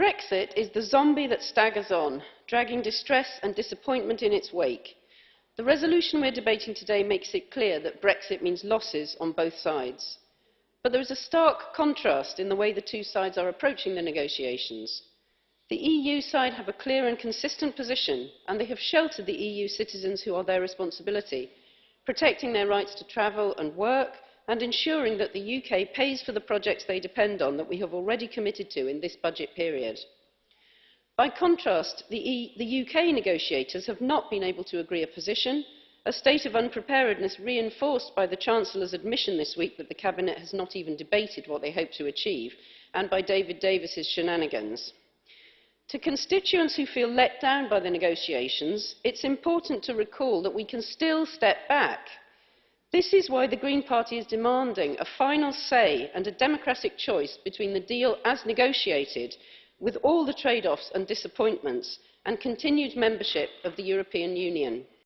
Brexit is the zombie that staggers on, dragging distress and disappointment in its wake. The resolution we're debating today makes it clear that Brexit means losses on both sides. But there is a stark contrast in the way the two sides are approaching the negotiations. The EU side have a clear and consistent position, and they have sheltered the EU citizens who are their responsibility, protecting their rights to travel and work, and ensuring that the UK pays for the projects they depend on that we have already committed to in this budget period. By contrast, the, e the UK negotiators have not been able to agree a position, a state of unpreparedness reinforced by the Chancellor's admission this week that the Cabinet has not even debated what they hope to achieve, and by David Davis's shenanigans. To constituents who feel let down by the negotiations, it's important to recall that we can still step back. This is why the Green Party is demanding a final say and a democratic choice between the deal as negotiated with all the trade-offs and disappointments and continued membership of the European Union.